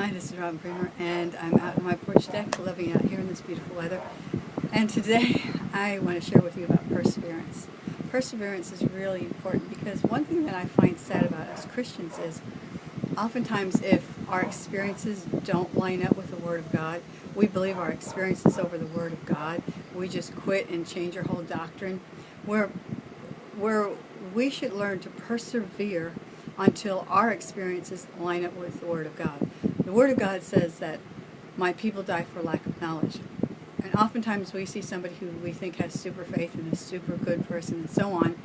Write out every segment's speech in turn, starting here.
Hi, this is Robin Bremer, and I'm out on my porch deck, loving out here in this beautiful weather. And today, I want to share with you about perseverance. Perseverance is really important because one thing that I find sad about us Christians is oftentimes if our experiences don't line up with the Word of God, we believe our experiences over the Word of God, we just quit and change our whole doctrine, where, where we should learn to persevere until our experiences line up with the Word of God. The Word of God says that my people die for lack of knowledge. And oftentimes we see somebody who we think has super faith and a super good person and so on,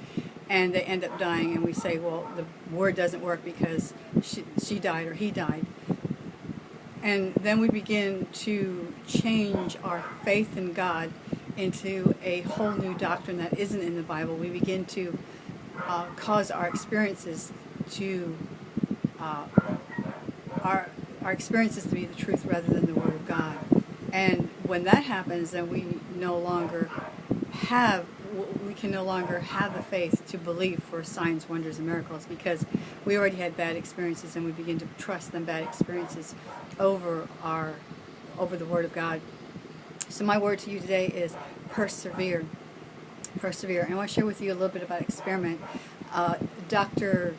and they end up dying and we say, well, the word doesn't work because she, she died or he died. And then we begin to change our faith in God into a whole new doctrine that isn't in the Bible. We begin to uh, cause our experiences to uh, our our experiences to be the truth rather than the Word of God. And when that happens, then we no longer have we can no longer have the faith to believe for signs, wonders, and miracles because we already had bad experiences and we begin to trust them bad experiences over our over the Word of God. So my word to you today is persevere. Persevere. And I want to share with you a little bit about experiment. Uh, Dr.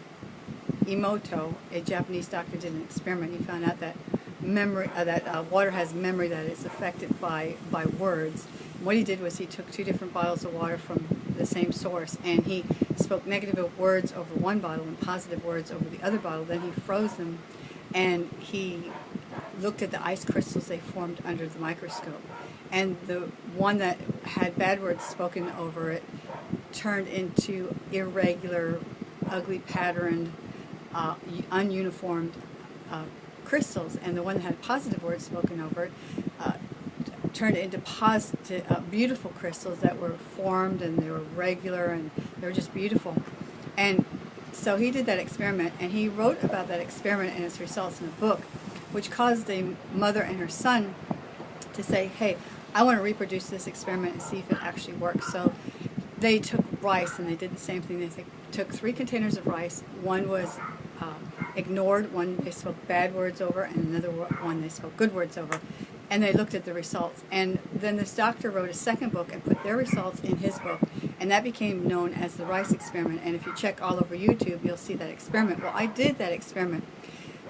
Emoto, a Japanese doctor, did an experiment. He found out that memory uh, that uh, water has memory that is affected by by words. What he did was he took two different bottles of water from the same source and he spoke negative words over one bottle and positive words over the other bottle. Then he froze them and he looked at the ice crystals they formed under the microscope. And the one that had bad words spoken over it turned into irregular, ugly patterned uh, ununiformed uh, crystals, and the one that had positive words spoken over it uh, turned into positive, uh, beautiful crystals that were formed and they were regular and they were just beautiful. And so he did that experiment, and he wrote about that experiment and its results in a book, which caused the mother and her son to say, hey, I want to reproduce this experiment and see if it actually works. So they took rice and they did the same thing. They took three containers of rice. One was um, ignored, one they spoke bad words over, and another one they spoke good words over. And they looked at the results. And then this doctor wrote a second book and put their results in his book. And that became known as the rice experiment. And if you check all over YouTube, you'll see that experiment. Well, I did that experiment.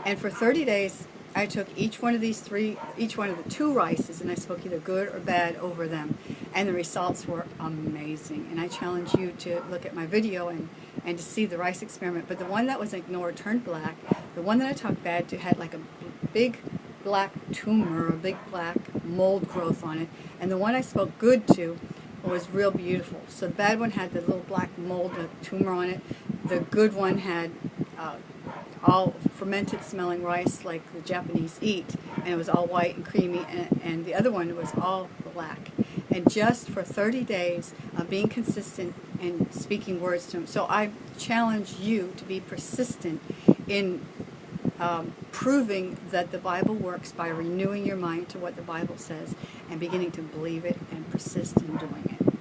And for 30 days, I took each one of these three, each one of the two rices, and I spoke either good or bad over them. And the results were amazing. And I challenge you to look at my video and, and to see the rice experiment. But the one that was ignored turned black. The one that I talked bad to had like a big black tumor, a big black mold growth on it. And the one I spoke good to was real beautiful. So the bad one had the little black mold, the tumor on it. The good one had uh, all fermented smelling rice like the Japanese eat, and it was all white and creamy, and, and the other one was all black. And just for 30 days of being consistent and speaking words to him. So I challenge you to be persistent in um, proving that the Bible works by renewing your mind to what the Bible says and beginning to believe it and persist in doing it.